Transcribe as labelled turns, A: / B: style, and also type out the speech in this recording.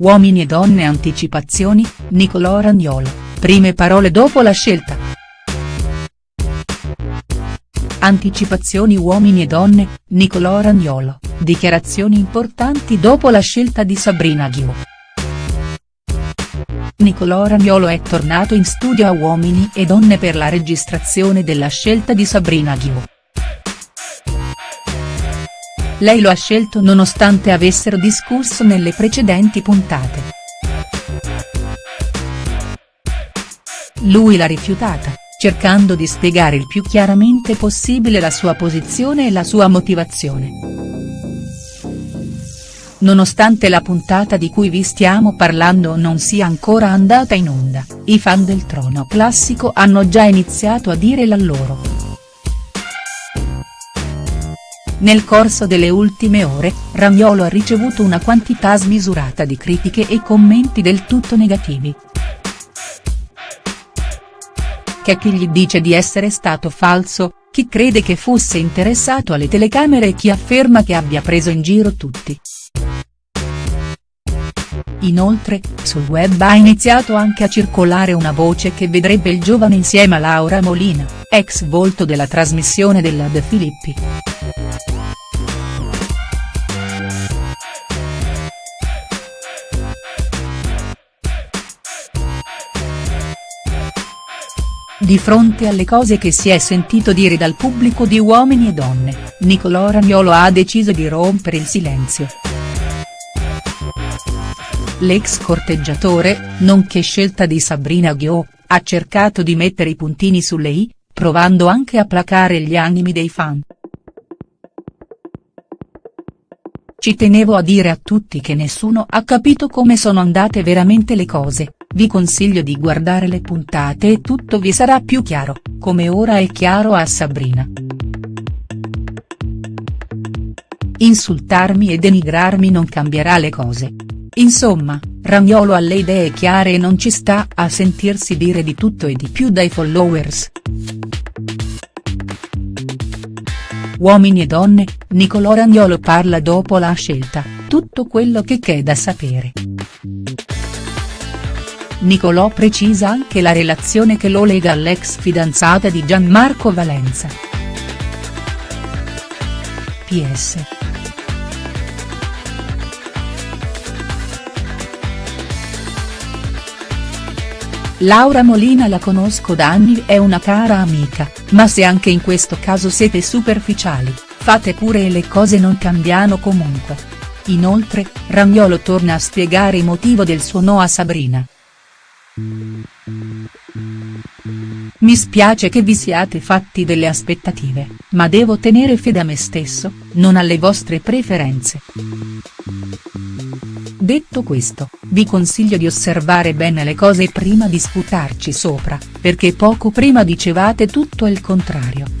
A: Uomini e donne anticipazioni, Nicolò Ragnolo, prime parole dopo la scelta. Anticipazioni uomini e donne, Nicolò Ragnolo, dichiarazioni importanti dopo la scelta di Sabrina Ghio. Nicolò Ragnolo è tornato in studio a Uomini e Donne per la registrazione della scelta di Sabrina Ghio. Lei lo ha scelto nonostante avessero discusso nelle precedenti puntate. Lui l'ha rifiutata, cercando di spiegare il più chiaramente possibile la sua posizione e la sua motivazione. Nonostante la puntata di cui vi stiamo parlando non sia ancora andata in onda, i fan del trono classico hanno già iniziato a dire la loro. Nel corso delle ultime ore, Ragnolo ha ricevuto una quantità smisurata di critiche e commenti del tutto negativi. C'è chi gli dice di essere stato falso, chi crede che fosse interessato alle telecamere e chi afferma che abbia preso in giro tutti. Inoltre, sul web ha iniziato anche a circolare una voce che vedrebbe il giovane insieme a Laura Molina, ex volto della trasmissione della De Filippi. Di fronte alle cose che si è sentito dire dal pubblico di Uomini e Donne, Nicolò Ragnolo ha deciso di rompere il silenzio. L'ex corteggiatore, nonché scelta di Sabrina Ghio, ha cercato di mettere i puntini sulle i, provando anche a placare gli animi dei fan. Ci tenevo a dire a tutti che nessuno ha capito come sono andate veramente le cose, vi consiglio di guardare le puntate e tutto vi sarà più chiaro, come ora è chiaro a Sabrina. Insultarmi e denigrarmi non cambierà le cose. Insomma, Ragnolo ha le idee chiare e non ci sta a sentirsi dire di tutto e di più dai followers. Uomini e donne, Nicolò Ragnolo parla dopo la scelta, tutto quello che c'è da sapere. Nicolò precisa anche la relazione che lo lega all'ex fidanzata di Gianmarco Valenza. PS. Laura Molina la conosco da anni è una cara amica, ma se anche in questo caso siete superficiali, fate pure e le cose non cambiano comunque. Inoltre, Ragnolo torna a spiegare il motivo del suo no a Sabrina. Mi spiace che vi siate fatti delle aspettative, ma devo tenere fede a me stesso, non alle vostre preferenze. Detto questo, vi consiglio di osservare bene le cose prima di sputarci sopra, perché poco prima dicevate tutto il contrario.